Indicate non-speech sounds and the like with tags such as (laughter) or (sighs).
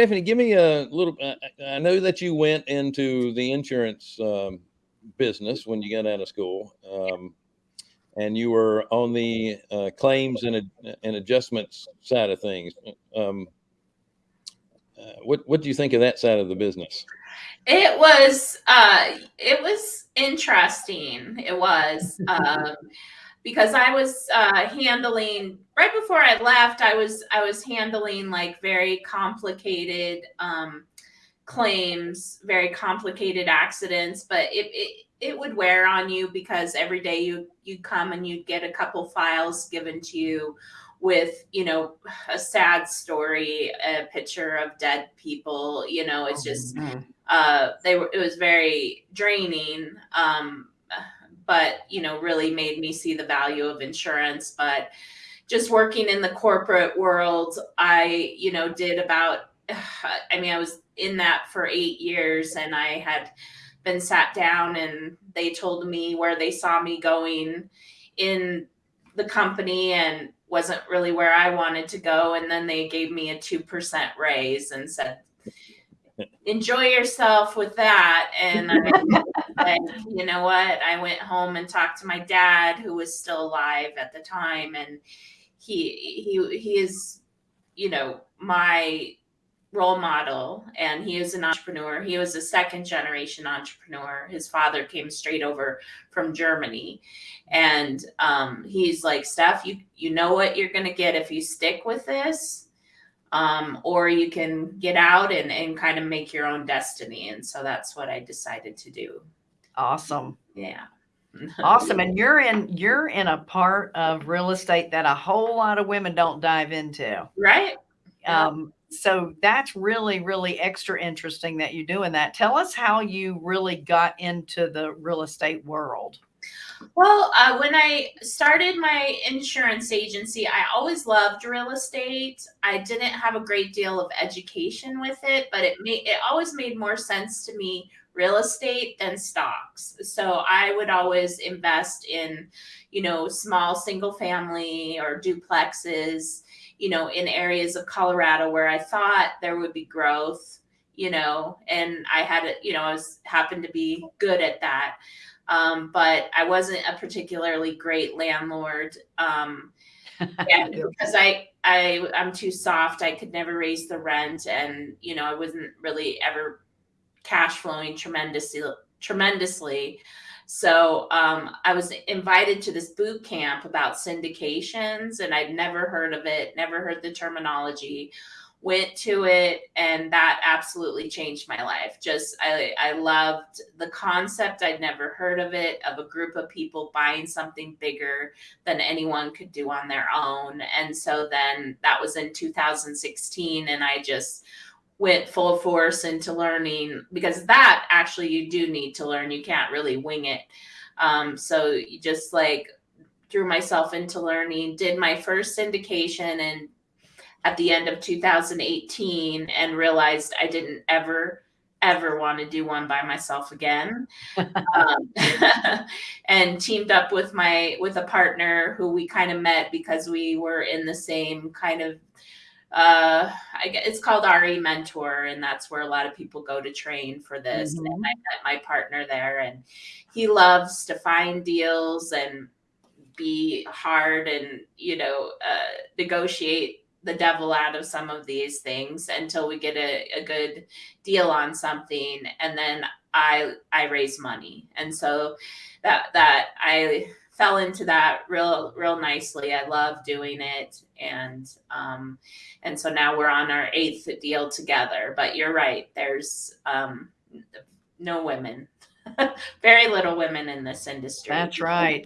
Stephanie, give me a little. I, I know that you went into the insurance um, business when you got out of school, um, and you were on the uh, claims and, and adjustments side of things. Um, uh, what what do you think of that side of the business? It was uh, it was interesting. It was. Um, because I was uh, handling right before I left. I was I was handling like very complicated um, claims, very complicated accidents, but it, it it would wear on you because every day you you come and you get a couple files given to you with you know a sad story a picture of dead people you know it's oh, just uh they were it was very draining um but you know really made me see the value of insurance but just working in the corporate world i you know did about (sighs) i mean i was in that for eight years and i had been sat down and they told me where they saw me going in the company and wasn't really where i wanted to go and then they gave me a 2% raise and said enjoy yourself with that. And I, (laughs) you know what? I went home and talked to my dad, who was still alive at the time, and he he he is, you know, my role model and he is an entrepreneur he was a second generation entrepreneur his father came straight over from germany and um, he's like steph you you know what you're going to get if you stick with this um, or you can get out and, and kind of make your own destiny. And so that's what I decided to do. Awesome. Yeah. Awesome. And you're in, you're in a part of real estate that a whole lot of women don't dive into. Right. Um, so that's really, really extra interesting that you're doing that. Tell us how you really got into the real estate world. Well, uh, when I started my insurance agency, I always loved real estate. I didn't have a great deal of education with it, but it made it always made more sense to me real estate than stocks. So I would always invest in, you know, small single family or duplexes, you know, in areas of Colorado where I thought there would be growth, you know, and I had it, you know, I was happened to be good at that. Um, but I wasn't a particularly great landlord. Um, (laughs) because I, I, I'm too soft. I could never raise the rent. And, you know, I wasn't really ever cash flowing tremendously, tremendously. So um, I was invited to this boot camp about syndications and I'd never heard of it, never heard the terminology. Went to it and that absolutely changed my life. Just i i loved the concept. I'd never heard of it of a group of people buying something bigger than anyone could do on their own. And so then that was in 2016 and i just went full force into learning because that actually you do need to learn. You can't really wing it. Um, so you just like threw myself into learning did my first syndication and at the end of 2018 and realized I didn't ever ever want to do one by myself again. (laughs) Um, (laughs) and teamed up with my with a partner who we kind of met because we were in the same kind of uh I get it's called RE mentor and that's where a lot of people go to train for this. Mm-hmm. and I met my partner there and he loves to find deals and be hard and you know uh, negotiate the devil out of some of these things until we get a, a good deal on something. And then i i raise money. And so that that i fell into that real real nicely. I love doing it. And um and so now we're on our eighth deal together. But you're right. There's um no women. (laughs) Very little women in this industry. That's right